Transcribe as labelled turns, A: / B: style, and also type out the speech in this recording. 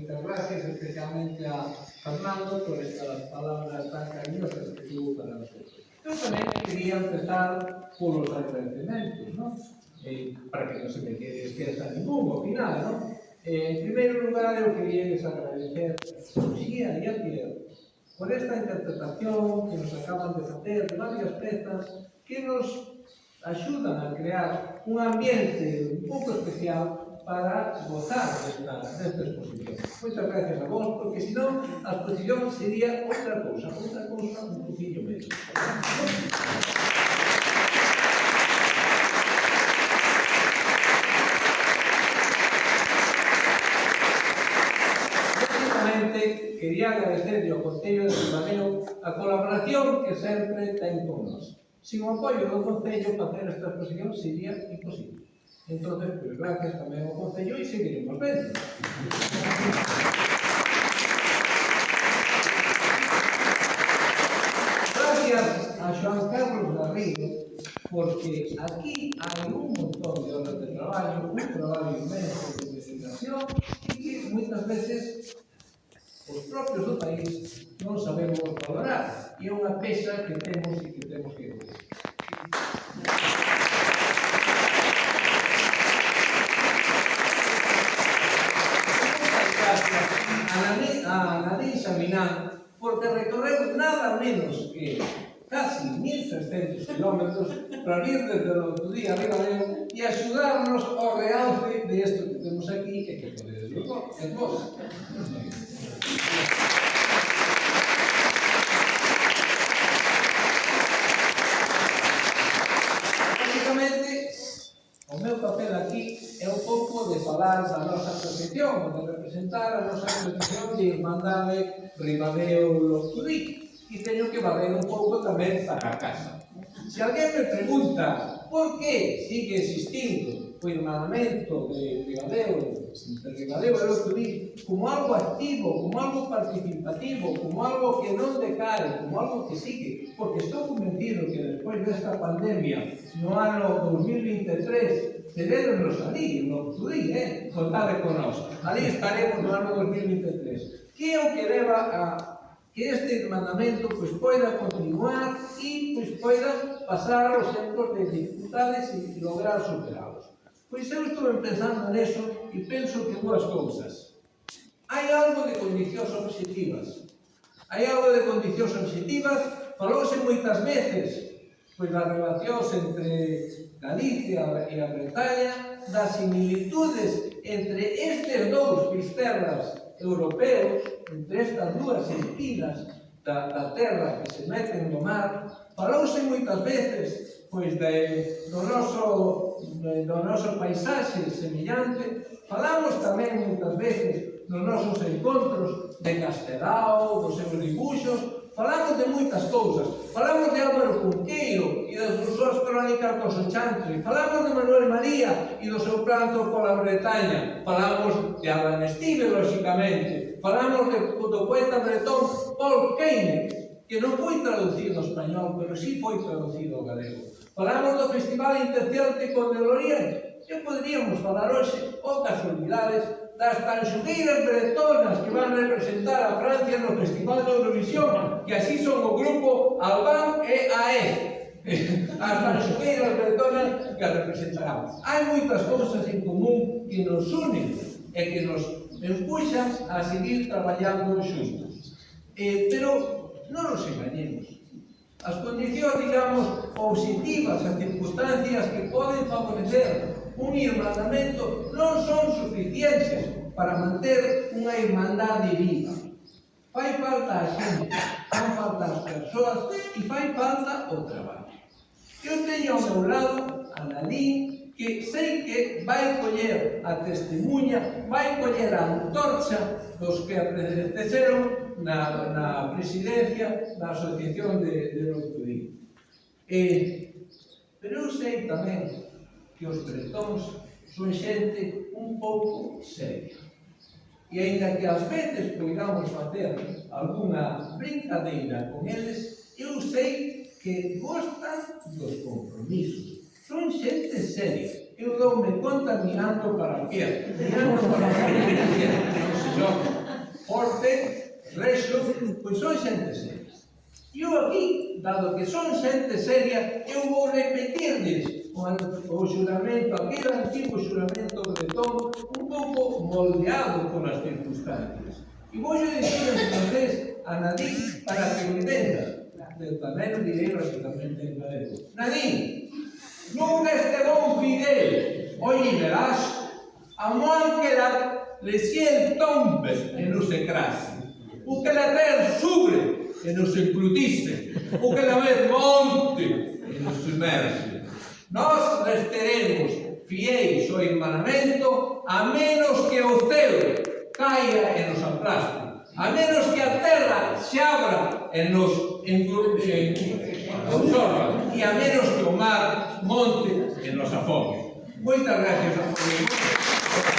A: Muchas gracias especialmente a Fernando por estas palabras tan cariñosas que tuvo para nosotros. Yo también quería empezar por los agradecimientos, ¿no? Eh, para que no se me quede despierta ningún, ao final, ¿no? Eh, en primer lugar, yo quería agradecer a Lucía y a Pierre por esta interpretación que nos acaban de hacer de varias piezas que nos ayudan a crear un ambiente un pouco especial para votar nesta, proposicións. Moitas gracias a vos, pois porque senón a posición sería outra cousa, outra cousa un poquinho menos. quería agradecerle ao Concello de Ribadeo a colaboración que sempre ten con nós. Sin o apoio do Concello, facer esta exposición sería imposible entonces pues, gracias tamén ao Concello e seguiremos vendo. gracias a Joan Carlos Garrido, porque aquí hai un montón de horas de traballo, un traballo inmenso de investigación e que moitas veces os propios do país non sabemos valorar. E é unha pesa que temos e que temos que caminando, porque recorreu nada menos que casi 1.600 kilómetros para vir desde o outro día arriba de él e axudarnos ao realce de isto que temos aquí e que podedes ver vos. O meu papel aquí é un pouco de falar da nosa asociación, de representar a nosa asociación de Irmandade Ribadeo Losturí. E teño que valer un pouco tamén para a casa. Se alguén me pregunta por que sigue existindo hermanamiento, de regadeo, el regadeo eu escribí como algo activo, como algo participativo, como algo que non decade, como algo que sigue, porque estou convencido que despois desta pandemia, no ano 2023, celebrenos ali, no tu eh? contade con nós, ali estaremos no ano 2023. Que é o que leva a que este mandamento pois, poida continuar e pois, poida pasar os tempos de dificultades e lograr superalos. Pois eu estou pensando neso e penso que dúas cousas. Hai algo de condicións objetivas. Hai algo de condicións objetivas, falouse moitas veces, pois das relacións entre Galicia e a Bretaña, das similitudes entre estes dous pisterras europeos, entre estas dúas entidades da, da terra que se meten no mar, falouse moitas veces pois de, do, noso, de, do noso paisaxe semellante, falamos tamén moitas veces nos nosos encontros de Castelao, dos seus dibuxos, falamos de moitas cousas, falamos de histórica dos 80. Falamos de Manuel María e do seu planto pola Bretaña. Falamos de Adam Steve, lóxicamente. Falamos de, do poeta bretón Paul Keynes, que non foi traducido ao español, pero sí foi traducido ao galego. Falamos do Festival intercéltico de Oriente, que poderíamos falar hoxe outras unidades das tanxugueiras bretonas que van representar a Francia no Festival de Eurovisión, que así son o grupo Albán e AE. as manxueiras bretonas que a representarán. Hai moitas cousas en común que nos unen e que nos empuxan a seguir traballando xuntos. Eh, pero non nos engañemos. As condicións, digamos, positivas, as circunstancias que poden favorecer un irmandamento non son suficientes para manter unha irmandade viva. Fai falta a xente, fan falta as persoas e fai falta o traballo. Eu teño ao meu lado a Dalí que sei que vai coller a testemunha, vai coller a antorcha dos que apeteceron na, na presidencia da Asociación de, de Loutudín. Eh, pero eu sei tamén que os bretóns son xente un pouco seria. E ainda que ás veces poidamos facer algunha brincadeira con eles, eu sei que gostan dos compromisos. Son xente seria. Eu doume conta mirando para a pierna. Mirando para a pierna. Non se xoga. Forte, pois son xente seria. E eu aquí, dado que son xente seria, eu vou repetirles o xuramento, aquel antigo xuramento de Tom, un pouco moldeado polas circunstancias. E vou dicir en francés a Nadine, para que o entendan. Testamento y Nuevo Testamento en galego. nun este bon Fidel, hoy verás, a Mónqueda le cien tombe en se crase, o que la ver sube en se encrutice, o que la ver monte en los sumerge. Nos resteremos fieis ao enmanamento a menos que o ceo caia e nos aplaste, a menos que a terra xa en los en, en, y a menos que o mar monte en los afobios. Moitas gracias a todos.